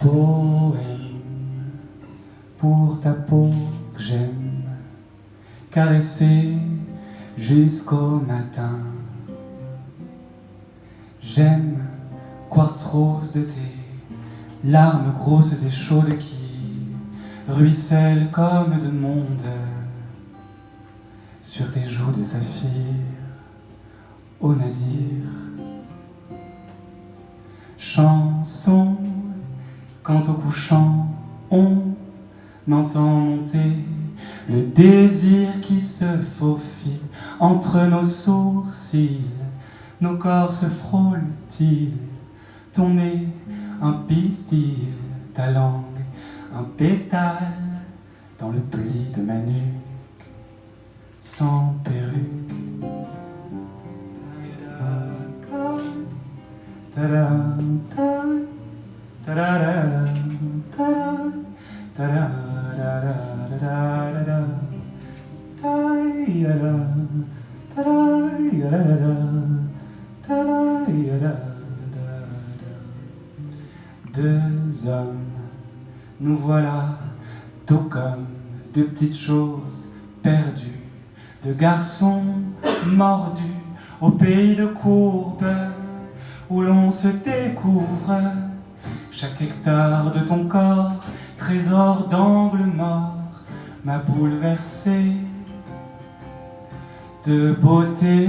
Poème pour ta peau que j'aime caresser jusqu'au matin. J'aime quartz rose de tes larmes grosses et chaudes qui ruissellent comme de monde sur tes joues de saphir, ô nadir. Chanson, quand au couchant on entend monter le désir qui se faufile. Entre nos sourcils, nos corps se frôlent-ils, ton nez un pistil, ta langue un pétale dans le pli de ma nuque, sans perruque. Deux hommes, nous voilà, tout comme de petites choses perdues, de garçons mordus au pays de courbes où l'on se découvre. Chaque hectare de ton corps, trésor d'angle mort, m'a bouleversé de beauté.